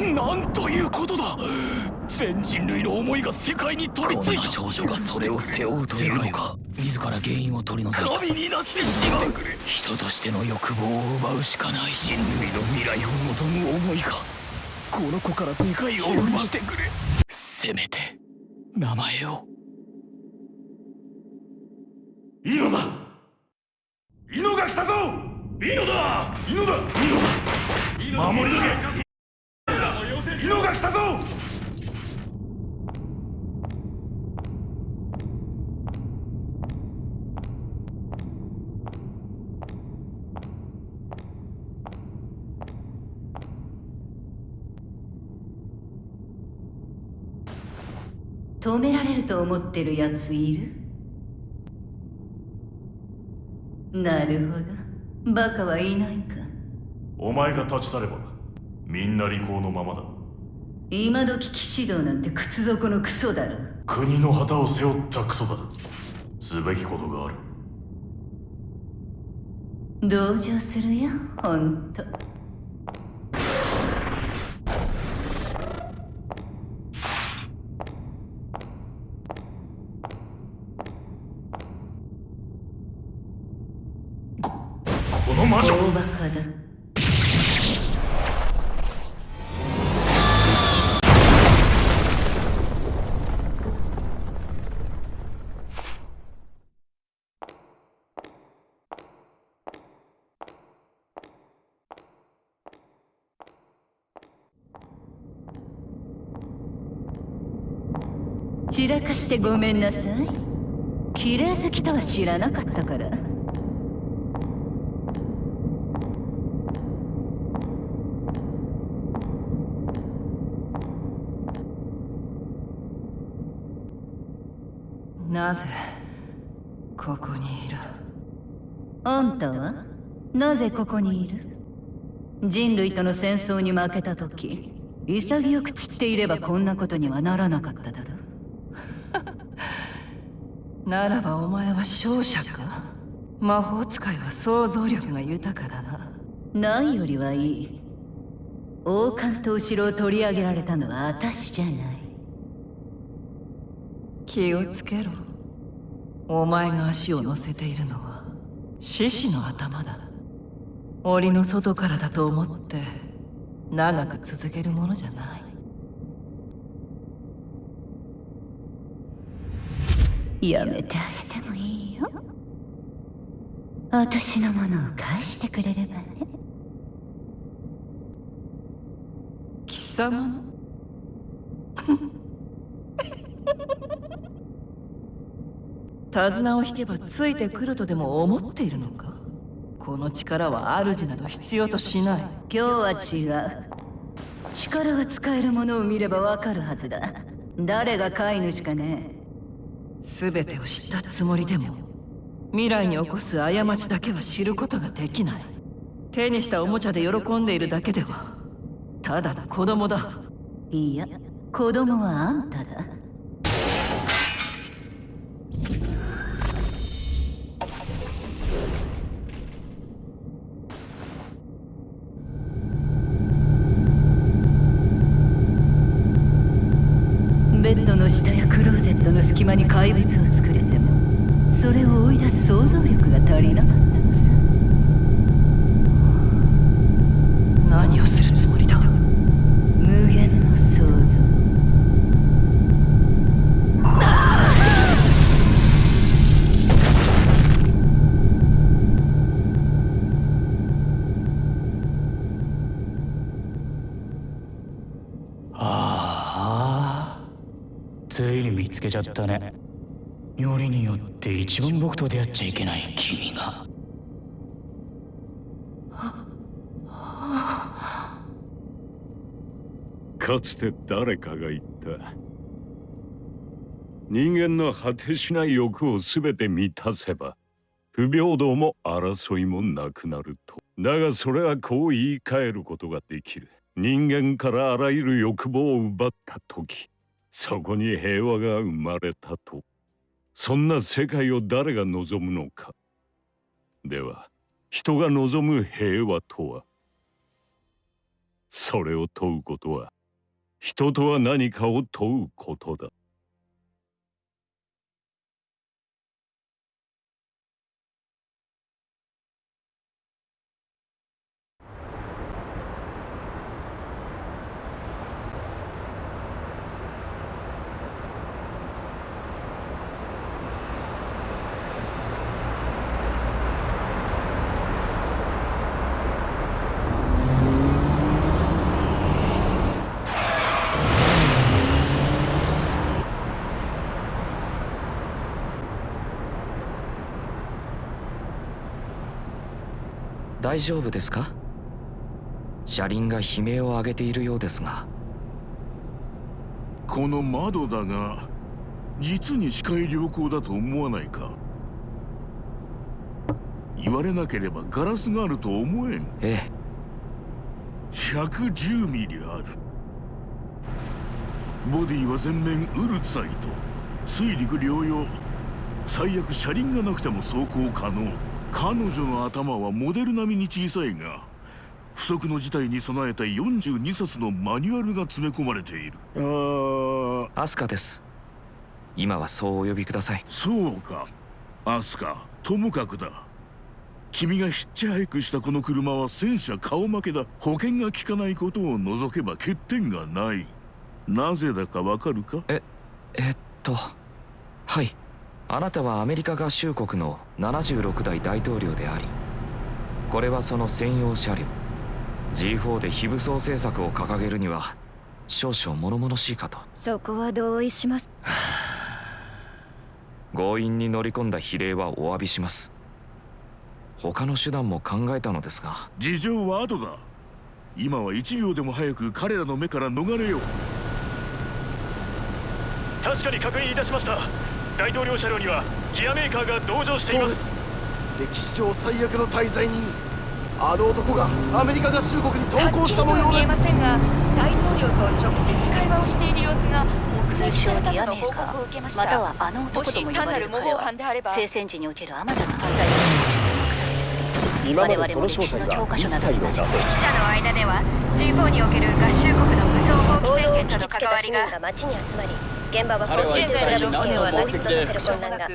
なんということだ。全人類の思いが世界に飛びついた。少女がそれを背負うというのか。自ら原因を取り除いた。神になってしまう。人としての欲望を奪うしかない人類の未来を望む思いが。この子から理解を奪してくれ。せめて名前を。いいのだ。イノが来たぞ。いいのだ。イノだ。イノだ。守り抜けが来たぞ！止められると思ってるやついる？なるほど。バカはいないか。お前が立ち去ればみんな利口のままだ今時騎士道なんて靴底のクソだろ。国の旗を背負ったクソだすべきことがある。同情するよほんと。この魔女。大バカだらかしてごめんなさい。綺麗好きとは知らなかったから。なぜここにいる？あんたは？なぜここにいる？人類との戦争に負けた時潔く散っていればこんなことにはならなかっただろならばお前は勝者か？魔法使いは想像力が豊かだな。ないよりはいい。王冠と後ろを取り上げられたのは私じゃない。気をつけろ。お前が足を乗せているのは獅子の頭だ。檻の外からだと思って長く続けるものじゃないやめてあげてもいいよ。私のものを返してくれればね。貴様の？手綱を引けばついてくるとでも思っているのか？この力は主など必要としない。今日は違う。力が使えるものを見ればわかるはずだ。誰が飼い主かね全てを知ったつもりでも未来に起こす過ちだけは知ることができない。手にしたおもちゃで喜んでいるだけではただの子供だ。いや子供はあんただ。つけちゃったね。よりによって一番僕と出会っちゃいけない君が。かつて誰かが言った。人間の果てしない欲を全て満たせば不平等も争いもなくなると。だがそれはこう言い換えることができる。人間からあらゆる欲望を奪った時そこに平和が生まれたと。そんな世界を誰が望むのか。では人が望む平和とは？それを問うことは人とは何かを問うことだ。大丈夫ですか？車輪が悲鳴を上げているようですが。この窓だが実に視界良好だと思わないか？言われなければガラスがあると思えん。ええ。110ミリある。ボディは全面ウルツァイと水陸両用。最悪車輪がなくても走行可能彼女の頭はモデル並みに小さいが不測の事態に備えた42冊のマニュアルが詰め込まれている。あー。アスカです。今はそうお呼びください。そうか。アスカともかくだ。君がヒッチハイクしたこの車は戦車顔負けだ。保険が効かないことを除けば欠点がない。なぜだかわかるか？ええっとはい。あなたはアメリカ合衆国の76代大統領でありこれはその専用車両 G4 で非武装政策を掲げるには少々物々しいかと。そこは同意します。強引に乗り込んだ比例はお詫びします。他の手段も考えたのですが。事情は後だ。今は1秒でも早く彼らの目から逃れよう。確かに確認いたしました大統領車両にはギアメーカーが同乗しています。歴史上最悪の滞在人あの男がアメリカ合衆国に投降した模様です。ませんが大統領と直接会話をしている様子が目撃されたとの報告を受けました。またはあのも男とも呼ばし単なる模れる彼は倣犯であれば聖戦時におけるあまたの犯罪の証拠者に隠されている今まで我々も歴史の教科書などに同じ記者の間では G4 における合衆国の武装放棄宣言との関わりが街に集まり現場は彼はコンピューターの事件を何を目的で成立させる混乱が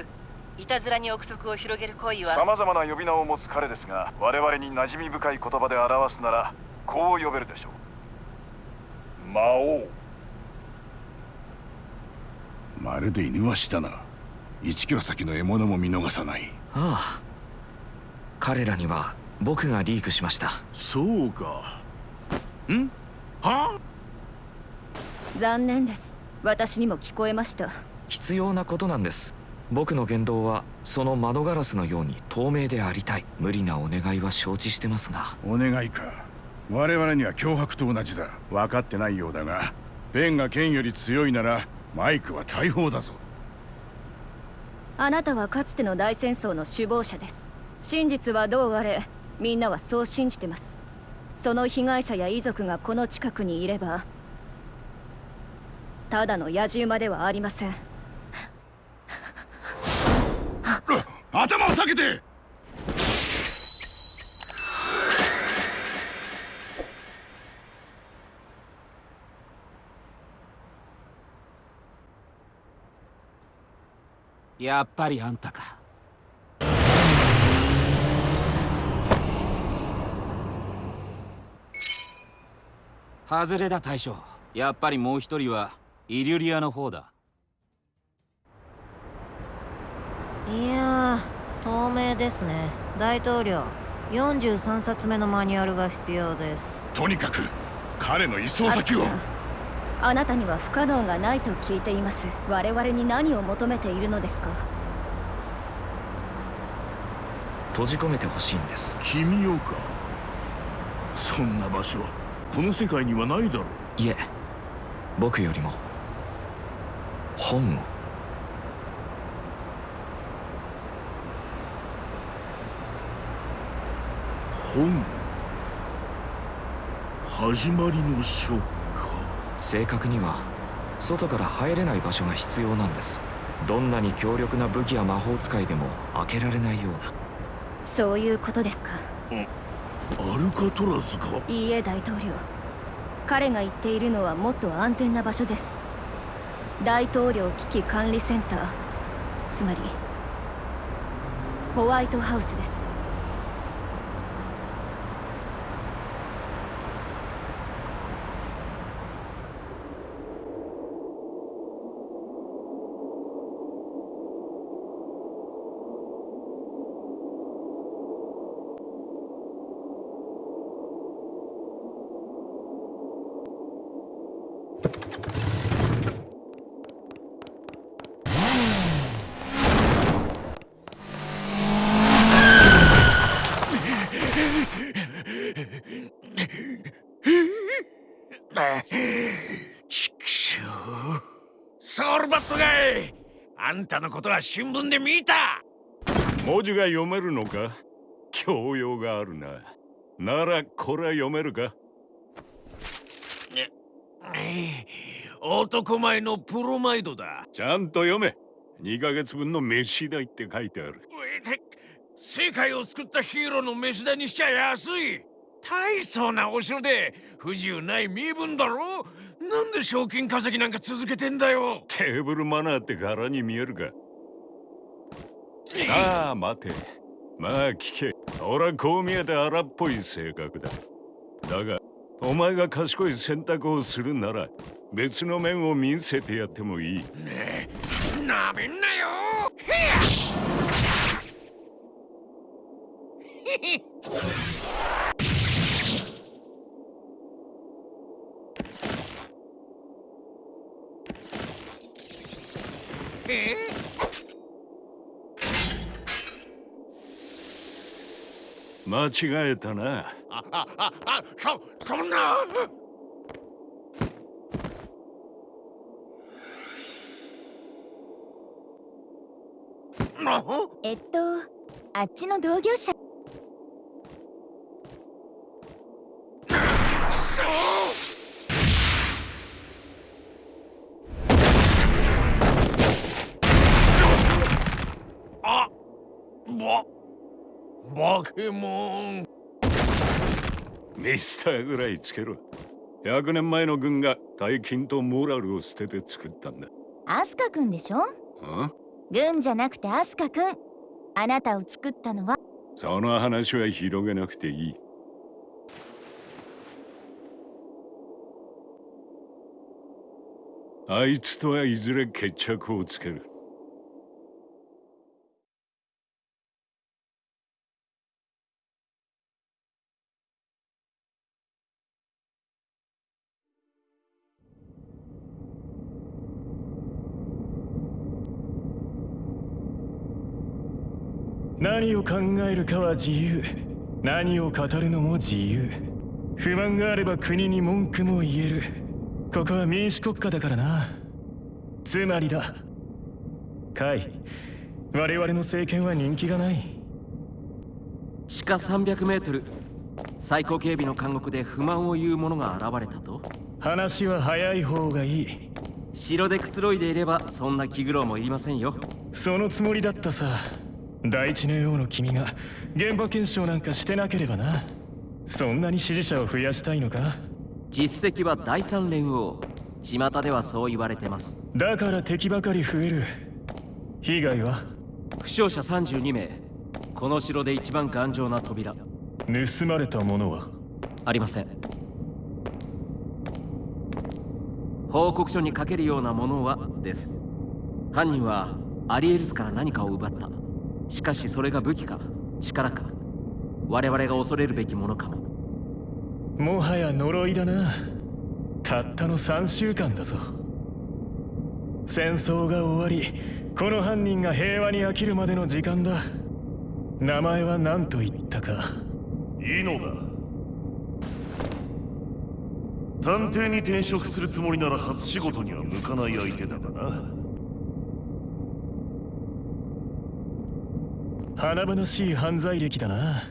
いたずらに憶測を広げる行為はさまざまな呼び名を持つ彼ですが我々に馴染み深い言葉で表すならこう呼べるでしょう。魔王。まるで犬はしたな。1キロ先の獲物も見逃さない。ああ。彼らには僕がリークしました。そうか。ん？は残念です私にも聞こえました。必要なことなんです。僕の言動はその窓ガラスのように透明でありたい。無理なお願いは承知してますが。お願いか。我々には脅迫と同じだ。分かってないようだがベンが剣より強いならマイクは大砲だぞ。あなたはかつての大戦争の首謀者です。真実はどうあれみんなはそう信じてます。その被害者や遺族がこの近くにいればただの野獣馬ではありません。頭を下げて！やっぱりあんたか。外れだ大将。やっぱりもう一人はイリュリアの方だ。いやー透明ですね。大統領43冊目のマニュアルが必要です。とにかく彼の移送先を。あなたには不可能がないと聞いています。我々に何を求めているのですか？閉じ込めてほしいんです。君をか？そんな場所はこの世界にはないだろう。いえ僕よりも本。を本。始まりの書か。正確には外から入れない場所が必要なんです。どんなに強力な武器や魔法使いでも開けられないようなそういうことですか？アルカトラズか。いいえ大統領。彼が言っているのはもっと安全な場所です大統領危機管理センター。つまりホワイトハウスですちくしょうソウルバットがいあんたのことは新聞で見た。文字が読めるのか？教養があるな。ならこれは読めるか？男前のプロマイドだ。ちゃんと読め。2ヶ月分の飯代って書いてある。世界を救ったヒーローの飯代にしちゃ安い。大層なお城で不自由ない身分だろなんで賞金稼ぎなんか続けてんだよ。テーブルマナーって柄に見えるか。ああ待て。まあ聞け。俺はこう見えて荒っぽい性格だ。だがお前が賢い選択をするなら別の面を見せてやってもいい。ねえなめんなよ。へっ え間違えたな。ああああそそんな。えっとあっちの同業者バケモン。ミスターぐらいつけろ。100年前の軍が大金とモラルを捨てて作ったんだ。アスカくんでしょ？あ軍じゃなくてアスカくんあなたを作ったのは？その話は広げなくていい。あいつとはいずれ決着をつける何を考えるかは自由。何を語るのも自由。不満があれば国に文句も言える。ここは民主国家だからな。つまりだ。カイ我々の政権は人気がない。地下300メートル最高警備の監獄で不満を言う者が現れたと？話は早い方がいい。城でくつろいでいればそんな気苦労もいりませんよ。そのつもりだったさ第一のようの君が現場検証なんかしてなければな。そんなに支持者を増やしたいのか？実績は第三連合。巷ではそう言われてます。だから敵ばかり増える。被害は？負傷者32名。この城で一番頑丈な扉。盗まれたものは？ありません。報告書に書けるようなものは？です。犯人はアリエルスから何かを奪ったしかしそれが武器か？力か？我々が恐れるべきものかも。もはや呪いだな。たったの3週間だぞ。戦争が終わりこの犯人が平和に飽きるまでの時間だ。名前は何と言ったか。いいのだ。探偵に転職するつもりなら初仕事には向かない相手だがな華々しい犯罪歴だな。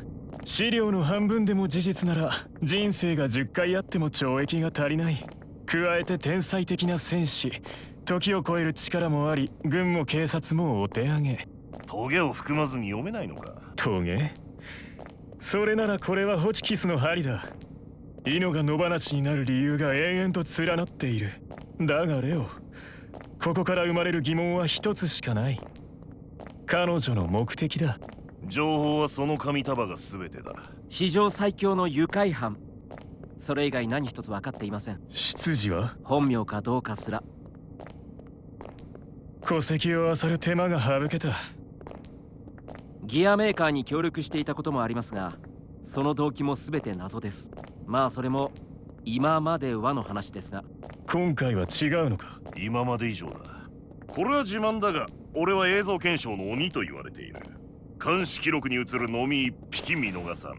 資料の半分でも事実なら人生が10回あっても懲役が足りない。加えて天才的な戦士。時を超える力もあり軍も警察もお手上げ。トゲを含まずに読めないのか。トゲ？それならこれはホチキスの針だ。命が野放しになる理由が延々と連なっている。だがレオここから生まれる疑問は一つしかない彼女の目的だ。情報はその紙束が全てだ。史上最強の愉快犯。それ以外何一つ分かっていません。出自は？本名かどうかすら。戸籍を漁る手間が省けた。ギアメーカーに協力していたこともありますがその動機も全て謎です。まあそれも今まではの話ですが。今回は違うのか？今まで以上だ。これは自慢だが俺は映像検証の鬼と言われている。監視記録に映る飲み一匹見逃さん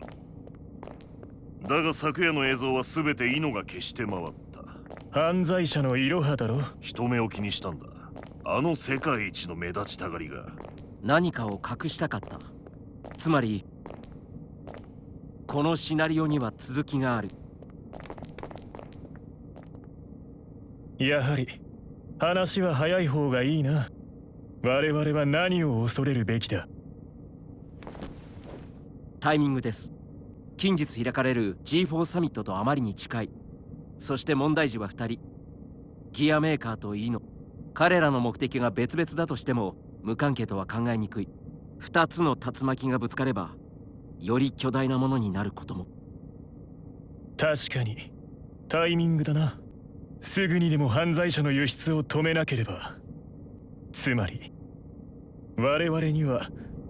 だが昨夜の映像は全てイノが消して回った。犯罪者のイロハだろ人目を気にしたんだ。あの世界一の目立ちたがりが。何かを隠したかった。つまりこのシナリオには続きがある。やはり話は早い方がいいな我々は何を恐れるべきだ？タイミングです。近日開かれる G4 サミットとあまりに近い。そして問題児は2人。ギアメーカーとイーノ。彼らの目的が別々だとしても無関係とは考えにくい。2つの竜巻がぶつかればより巨大なものになることも。確かに。タイミングだな。すぐにでも犯罪者の輸出を止めなければ。つまり我々には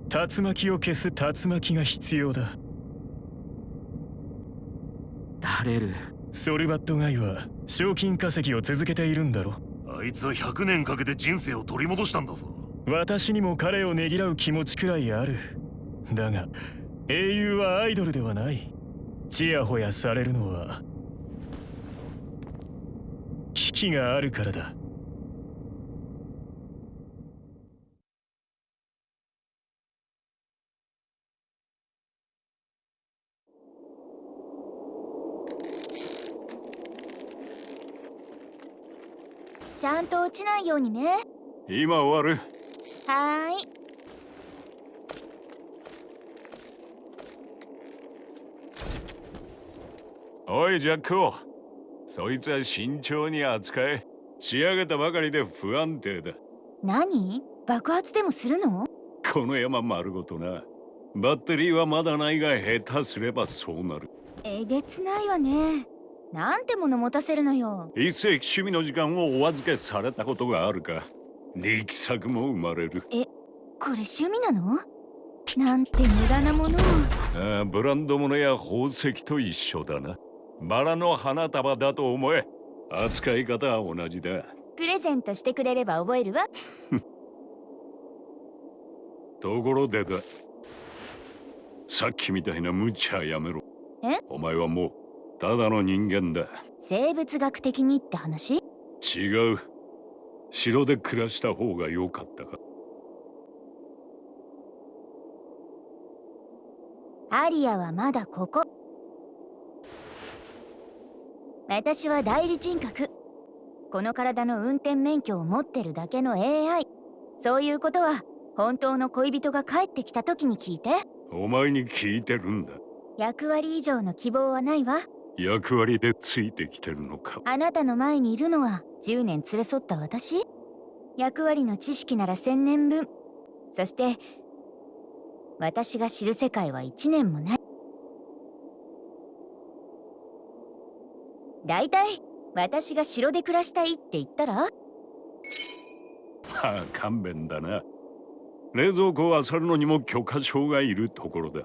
竜巻を消す竜巻が必要だ。ダレルソルバットガイは賞金稼ぎを続けているんだろあいつは100年かけて人生を取り戻したんだぞ。私にも彼をねぎらう気持ちくらいある。だが英雄はアイドルではない。ちやほやされるのは危機があるからだちゃんと落ちないようにね。今終わる。はーい。おいジャックを。そいつは慎重に扱え。仕上げたばかりで不安定だ。何？爆発でもするの？この山丸ごとな。バッテリーはまだないが下手すればそうなる。えげつないわねなんてもの持たせるのよ。一世紀趣味の時間をお預けされたことがあるか。力作も生まれる。えこれ趣味なの？なんて無駄なもの。をああブランド物や宝石と一緒だな。バラの花束だと思え。扱い方は同じだ。プレゼントしてくれれば覚えるわ。ところでだ。さっきみたいな無茶やめろ。え？お前はもうただの人間だ。生物学的にって話？違う。城で暮らした方が良かったか。アリアはまだここ。私は代理人格。この体の運転免許を持ってるだけの AI そういうことは本当の恋人が帰ってきた時に聞いて。お前に聞いてるんだ。役割以上の希望はないわ役割でついてきてるのか。あなたの前にいるのは10年連れ添った私？役割の知識なら1000年分。そして私が知る世界は1年もない。だいたい私が城で暮らしたいって言ったら？まあ勘弁だな。冷蔵庫を漁るのにも許可証がいるところだ。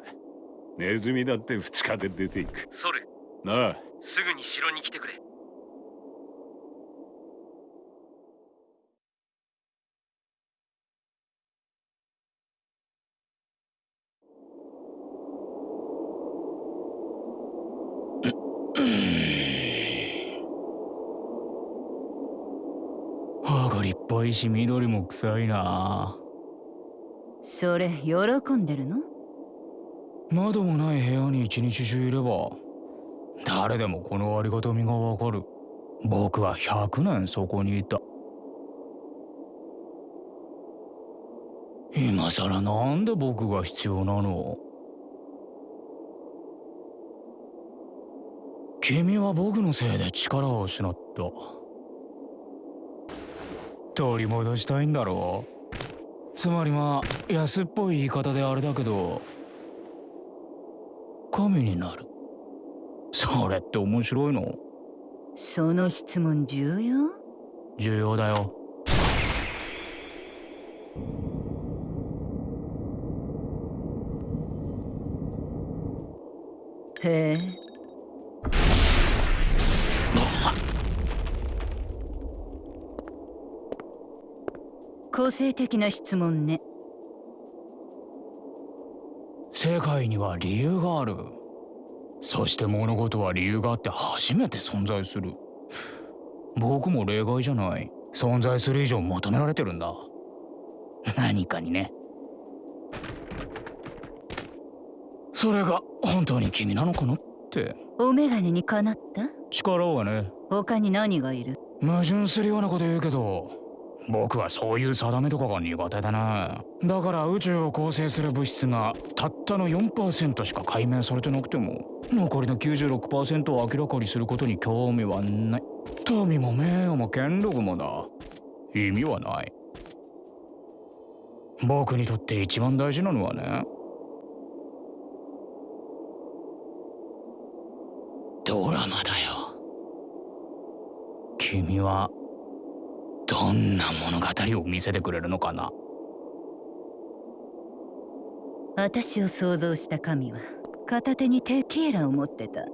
ネズミだって2日で出ていく。ソルなあ。すぐに城に来てくれ。歯が立派いし緑も臭いな。それ喜んでるの？窓もない部屋に一日中いれば誰でもこのありがたみがわかる。僕は100年そこにいた。今さらなんで僕が必要なの？君は僕のせいで力を失った。取り戻したいんだろう？つまりまあ安っぽい言い方であれだけど神になる。それって面白いの？その質問重要？重要だよ。へえ。個性的な質問ね。世界には理由があるそして物事は理由があって初めて存在する。僕も例外じゃない。存在する以上求められてるんだ。何かにね。それが本当に君なのかなって。お眼鏡にかなった？力はね。他に何がいる？矛盾するようなこと言うけど僕はそういう定めとかが苦手だな。だから宇宙を構成する物質がたったの4%しか解明されてなくても残りの96%を明らかにすることに興味はない。富も名誉も権力もだ意味はない。僕にとって一番大事なのはね。ドラマだよ。君はどんな物語を見せてくれるのかな？私を想像した神は片手にテキーラを持ってた。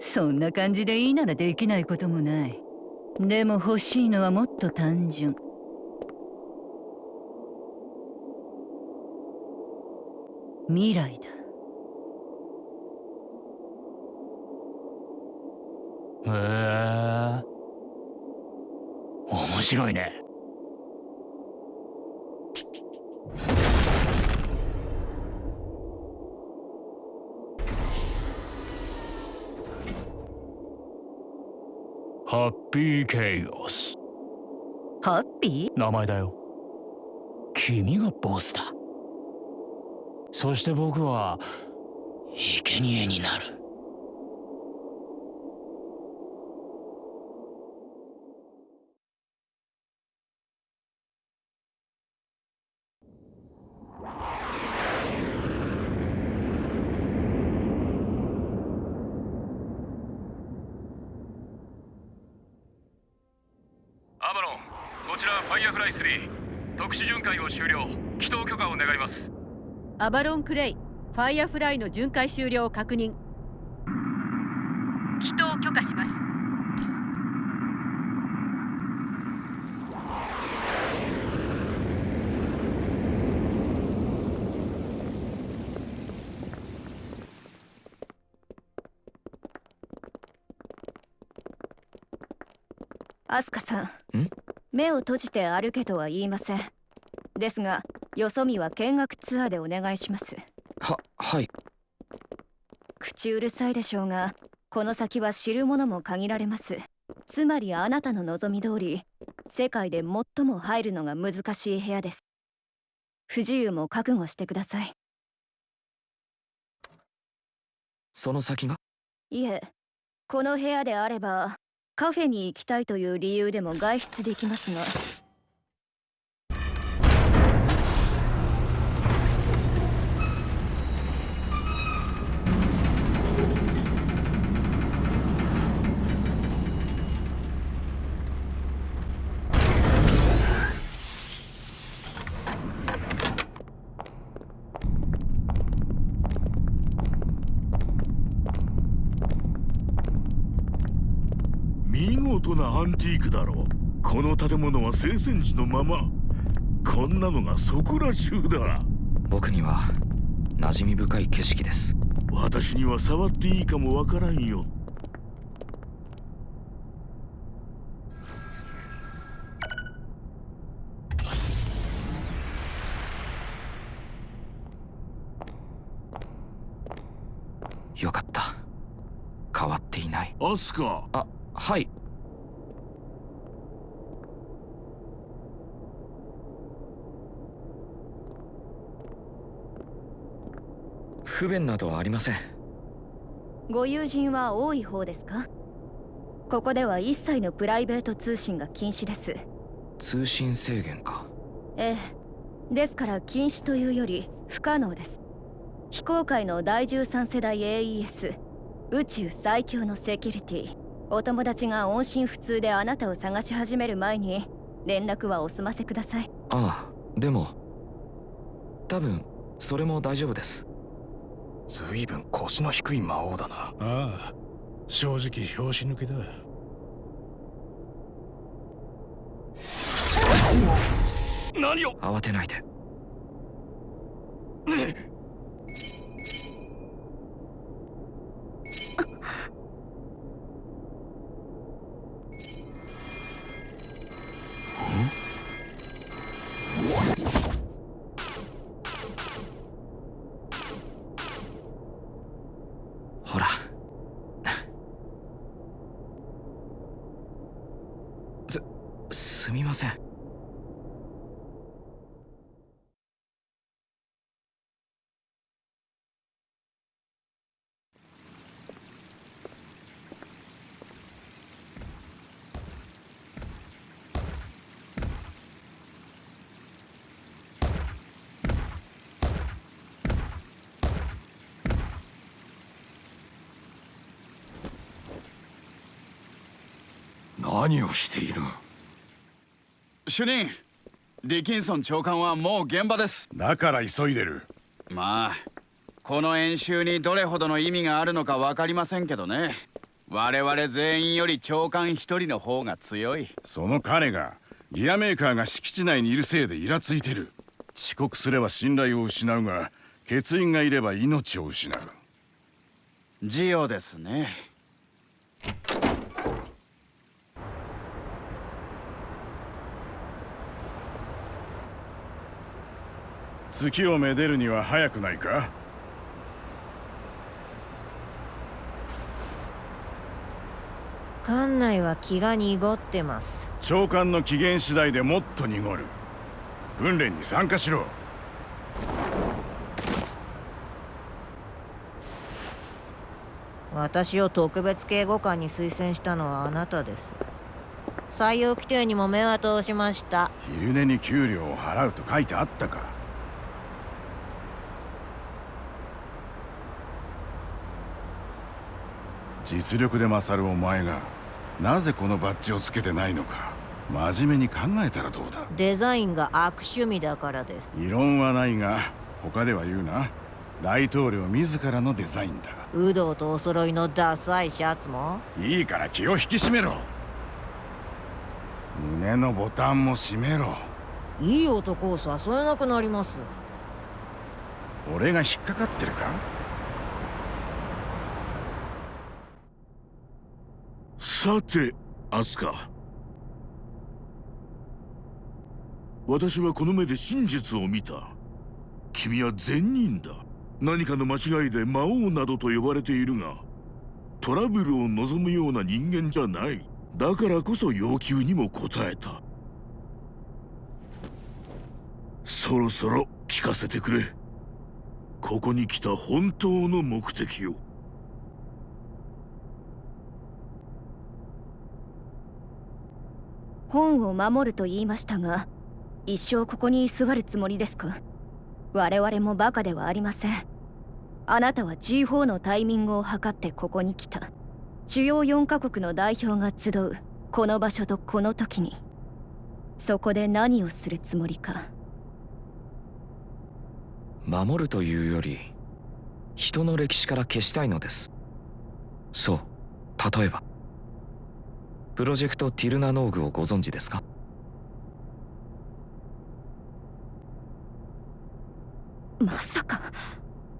そんな感じでいいならできないこともない。でも欲しいのはもっと単純。未来だ。へえ面白いね。ハッピーケイオスハッピ名前だよ。君がボスだ。そして僕は生贄になるアバロン・クレイファイアフライの巡回終了を確認。帰投許可します。アスカさん？目を閉じて歩けとは言いません。ですがよそ見は見学ツアーでお願いします。ははい。口うるさいでしょうがこの先は知る者も限られます。つまりあなたの望み通り世界で最も入るのが難しい部屋です。不自由も覚悟してください。その先が？いえこの部屋であればカフェに行きたいという理由でも外出できますがアンティークだろう。この建物は聖戦地のまま。こんなのがそこら中だ。僕には馴染み深い景色です。私には触っていいかもわからんよ。よかった。変わっていない。アスカ。あはい不便などはありません。ご友人は多い方ですか？ここでは一切のプライベート通信が禁止です。通信制限か。ええ。ですから禁止というより不可能です。非公開の第13世代 AES 宇宙最強のセキュリティお友達が音信不通であなたを探し始める前に連絡はお済ませください。ああでも多分それも大丈夫ですずいぶん腰の低い魔王だな。ああ正直拍子抜けだ。何を？慌てないで。ほ らすすみません何をしている？主任ディキンソン長官はもう現場です。だから急いでる。まあこの演習にどれほどの意味があるのか分かりませんけどね。我々全員より長官一人の方が強い。その彼がギアメーカーが敷地内にいるせいでイラついてる。遅刻すれば信頼を失うが欠員がいれば命を失う。ジオですね月をめでるには早くないか？館内は気が濁ってます。長官の機嫌次第でもっと濁る。訓練に参加しろ。私を特別警護官に推薦したのはあなたです。採用規定にも目は通しました。昼寝に給料を払うと書いてあったか実力で勝るお前がなぜこのバッジをつけてないのか真面目に考えたらどうだ？デザインが悪趣味だからです。異論はないが他では言うな。大統領自らのデザインだ。有働とお揃いのダサいシャツも？いいから気を引き締めろ。胸のボタンも閉めろ。いい男を誘えなくなります。俺が引っかかってるか？さてアスカ。私はこの目で真実を見た。君は善人だ。何かの間違いで魔王などと呼ばれているがトラブルを望むような人間じゃない。だからこそ要求にも応えた。そろそろ聞かせてくれ。ここに来た本当の目的を。本を守ると言いましたが一生ここに居座るつもりですか？我々もバカではありません。あなたは G4 のタイミングを測ってここに来た。主要4カ国の代表が集うこの場所とこの時に。そこで何をするつもりか。守るというより人の歴史から消したいのです。そう例えば。プロジェクトティルナノーグをご存知ですか？まさか。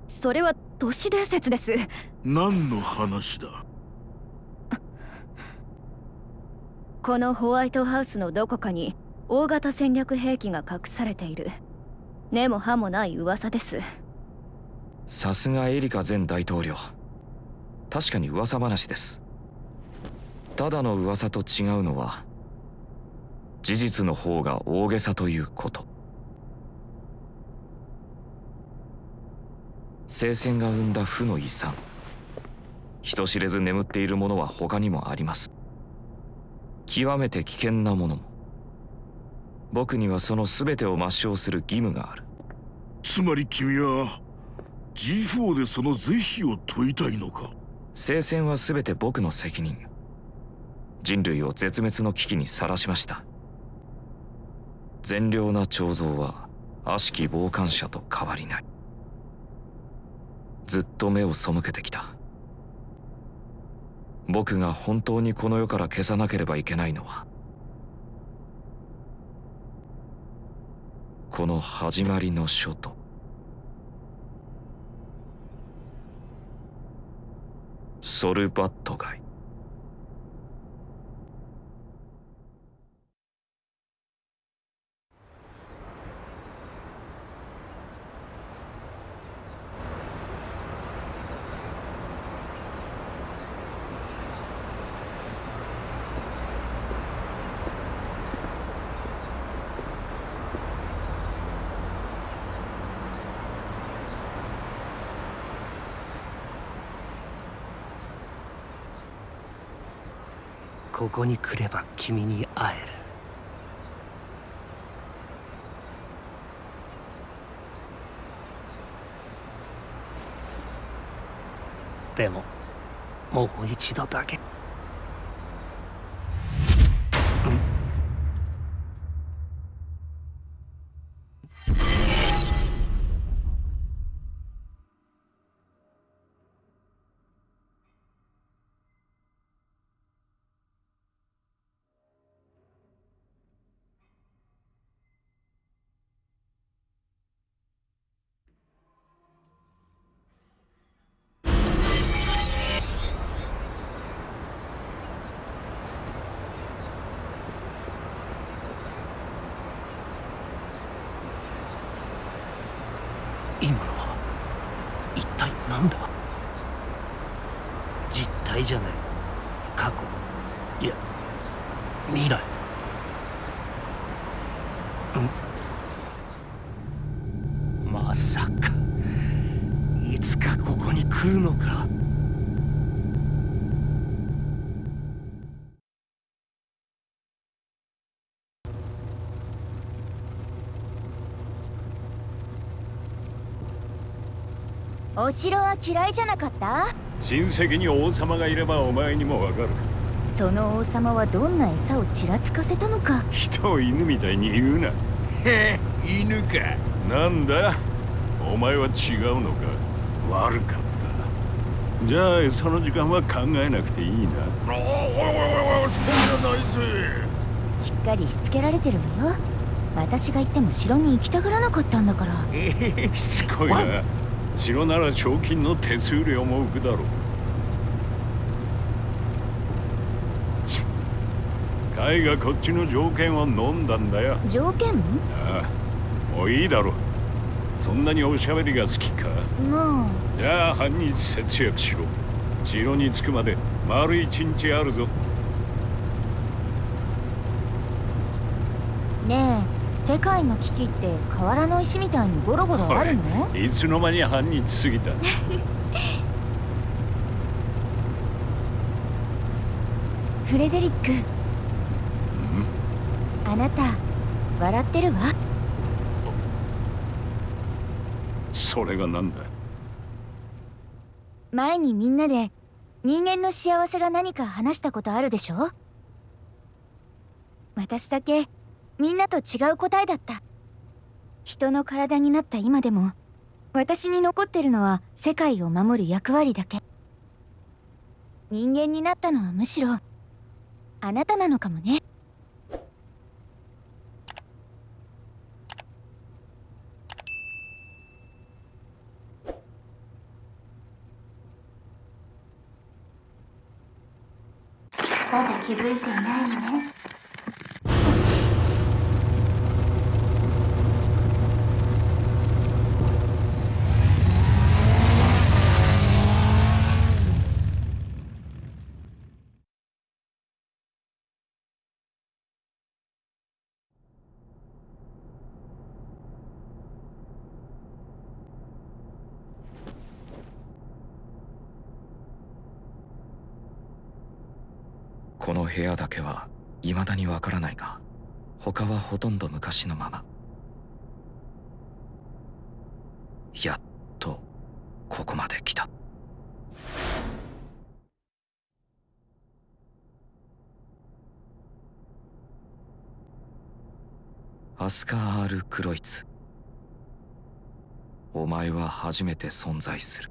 それは都市伝説です。何の話だ？このホワイトハウスのどこかに大型戦略兵器が隠されている。根も葉もない噂です。さすがエリカ前大統領。確かに噂話ですただの噂と違うのは事実の方が大げさということ。聖戦が生んだ負の遺産。人知れず眠っているものは他にもあります。極めて危険なものも。僕にはその全てを抹消する義務がある。つまり君は G4 でその是非を問いたいのか？聖戦は全て僕の責任人類を絶滅の危機にさらしました。善良な彫像は悪しき傍観者と変わりない。ずっと目を背けてきた。僕が本当にこの世から消さなければいけないのはこの始まりの書と。ソルバット街ここに来れば君に会える。でももう一度だけ。体じゃない。過去。いや未来。ん。まさか。いつかここに来るのか。お城は嫌いじゃなかった？親戚に王様がいればお前にもわかる。その王様はどんな餌をちらつかせたのか？人を犬みたいに言うな。へえ犬か。なんだ？お前は違うのか？悪かった。じゃあその時間は考えなくていいな。おいおいおいおいそうじゃないぜ。しっかりしつけられてるわよ。私が行っても城に行きたがらなかったんだから。え えしつこいな城なら賞金の手数料も浮くだろう。カイがこっちの条件を飲んだんだよ。条件？ああもういいだろそんなにおしゃべりが好きか？まじゃあ半日節約しろ。城に着くまで丸一日あるぞ。あねえ世界の危機って河原の石みたいにゴロゴロあるの？い。つの間に半日過ぎた？フレデリック。あなた笑ってるわ。それがなんだ前にみんなで人間の幸せが何か話したことあるでしょ？私だけみんなと違う答えだった。人の体になった今でも私に残ってるのは世界を守る役割だけ。人間になったのはむしろあなたなのかもね。まだ気づいていないのね。部屋だけは未だにわからないが他はほとんど昔のまま。やっとここまで来た。アスカー・ル・クロイツ。お前は初めて存在する。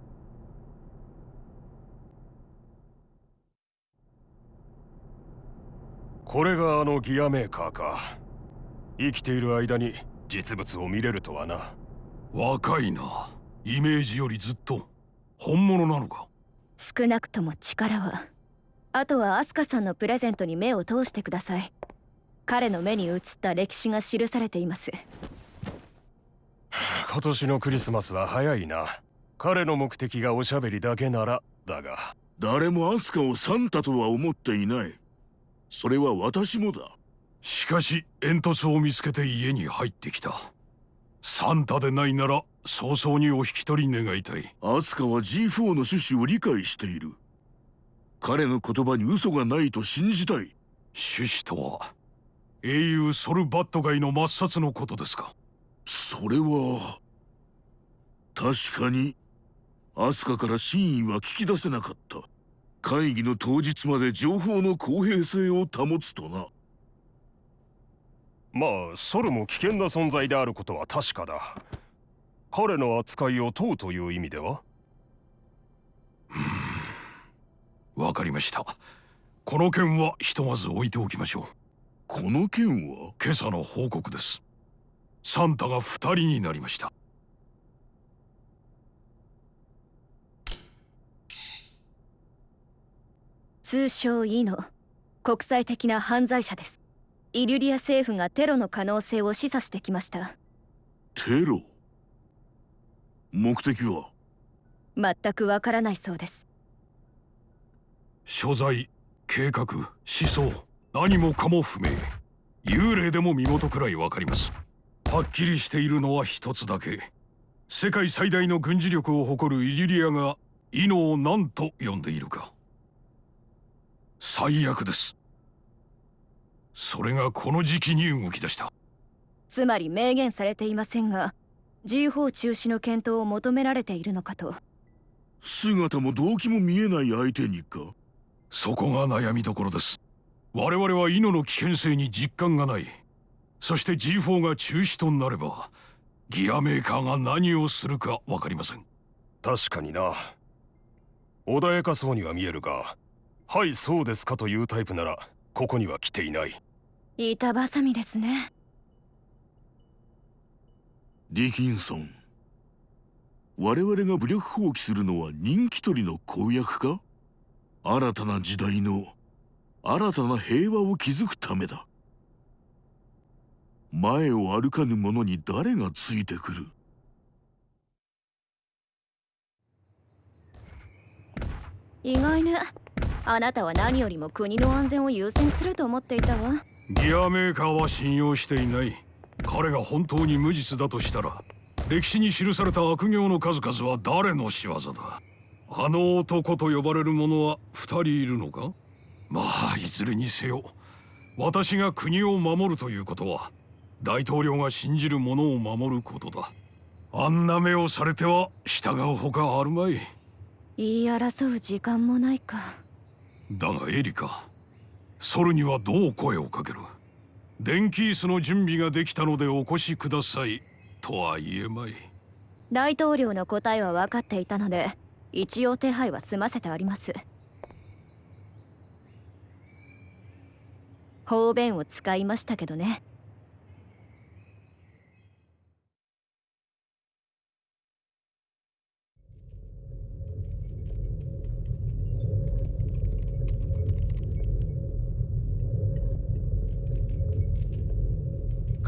これがあのギアメーカーか。生きている間に実物を見れるとはな。若いな。イメージよりずっと。本物なのか？少なくとも力は。あとはアスカさんのプレゼントに目を通してください。彼の目に映った歴史が記されています。今年のクリスマスは早いな。彼の目的がおしゃべりだけならだが。誰もアスカをサンタとは思っていないそれは私もだ。しかし煙突を見つけて家に入ってきた。サンタでないなら早々にお引き取り願いたい。アスカは G4 の趣旨を理解している。彼の言葉に嘘がないと信じたい。趣旨とは英雄ソルバット街の抹殺のことですか。それは確かにアスカから真意は聞き出せなかった会議の当日まで情報の公平性を保つとな。まあソルも危険な存在であることは確かだ。彼の扱いを問うという意味では？わかりました。この件はひとまず置いておきましょう。この件は？今朝の報告です。サンタが二人になりました通称イノ国際的な犯罪者です。イリュリア政府がテロの可能性を示唆してきました。テロ？目的は？全くわからないそうです。所在計画思想。何もかも不明。幽霊でも身元くらいわかります。はっきりしているのは一つだけ。世界最大の軍事力を誇るイリリアがイノを何と呼んでいるか最悪です。それがこの時期に動き出した。つまり明言されていませんが G4 中止の検討を求められているのかと。姿も動機も見えない相手にか？そこが悩みどころです。我々はイノの危険性に実感がない。そして G4 が中止となればギアメーカーが何をするか分かりません。確かにな。穏やかそうには見えるがはいそうですかというタイプならここには来ていない。板挟みですね。ディキンソン我々が武力放棄するのは人気取りの公約か？新たな時代の新たな平和を築くためだ。前を歩かぬ者に誰がついてくる？意外ねあなたは何よりも国の安全を優先すると思っていたわ。ギアメーカーは信用していない。彼が本当に無実だとしたら歴史に記された悪行の数々は誰の仕業だ？あの男と呼ばれる者は二人いるのか？まあいずれにせよ私が国を守るということは大統領が信じる者を守ることだ。あんな目をされては従うほかあるまい。言い争う時間もないかだがエリカソルにはどう声をかける？電気椅子の準備ができたのでお越しください。とは言えまい。大統領の答えは分かっていたので一応手配は済ませてあります。方便を使いましたけどね。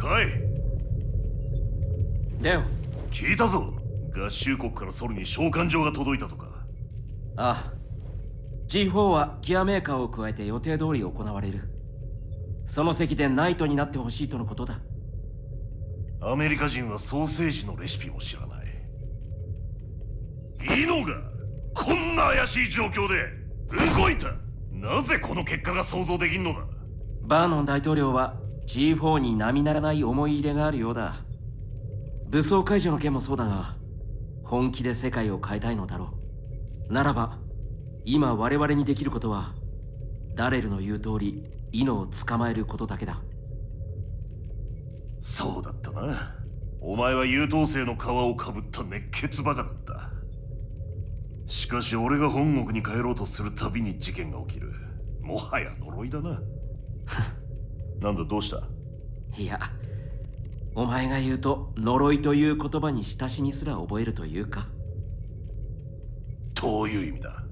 かい。レオ。聞いたぞ。合衆国からソルに召喚状が届いたとか。ああ。G4 はギアメーカーを加えて予定通り行われる。その席でナイトになってほしいとのことだ。アメリカ人はソーセージのレシピも知らない。いいのがこんな怪しい状況で動いた。なぜこの結果が想像できんのだ。バーノン大統領は G4 に並ならない思い入れがあるようだ。武装解除の件もそうだが本気で世界を変えたいのだろう。ならば今我々にできることはダレルの言う通りイノを捕まえることだけだ。そうだったな。お前は優等生の皮をかぶった熱血バカだった。しかし俺が本国に帰ろうとするたびに事件が起きる。もはや呪いだな なんだどうした？いやお前が言うと呪いという言葉に親しみすら覚えるというか。どういう意味だ？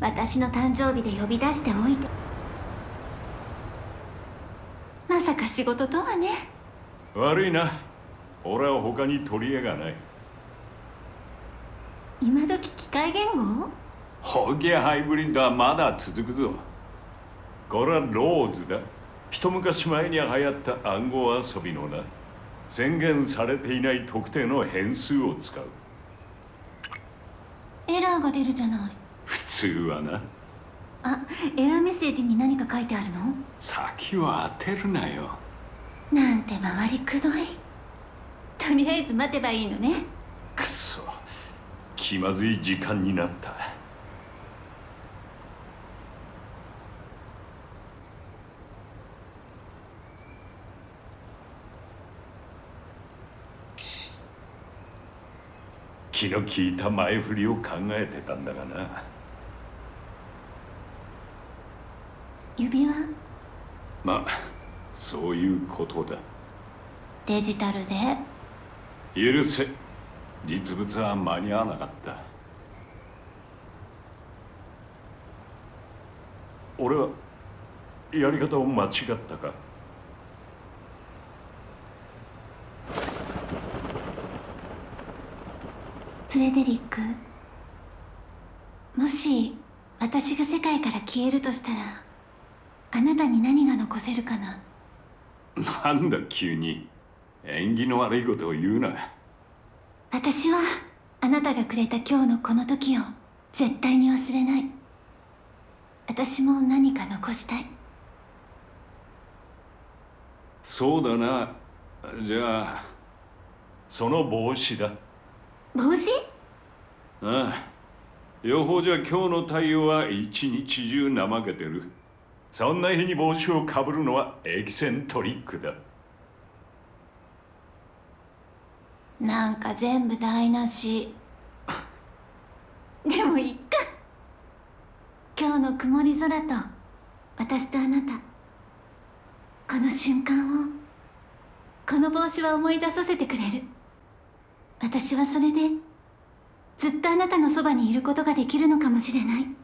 私の誕生日で呼び出しておいてまさか仕事とはね。悪いな。俺は他に取り柄がない。今時機械言語？ホゲハイブリッドはまだ続くぞ。これはローズだ。一昔前に流行った暗号遊びのな。宣言されていない特定の変数を使う。エラーが出るじゃない。普通はなあエラーメッセージに何か書いてあるの？先を当てるなよ。なんて回りくどい。とりあえず待てばいいのね。くそ気まずい時間になった。気の利いた前振りを考えてたんだがな指輪？まあそういうことだ。デジタルで？許せ。実物は間に合わなかった。俺はやり方を間違ったか？フレデリックもし私が世界から消えるとしたら？あなたに何が残せるかな？なんだ急に。縁起の悪いことを言うな。私はあなたがくれた今日のこの時を絶対に忘れない。私も何か残したい。そうだな。じゃあその帽子だ。帽子？ああ。予報じゃ今日の太陽は一日中怠けてるそんな日に帽子をかぶるのはエキセントリックだ。なんか全部台無し。でもいっか。今日の曇り空と私とあなた。この瞬間をこの帽子は思い出させてくれる。私はそれでずっとあなたのそばにいることができるのかもしれない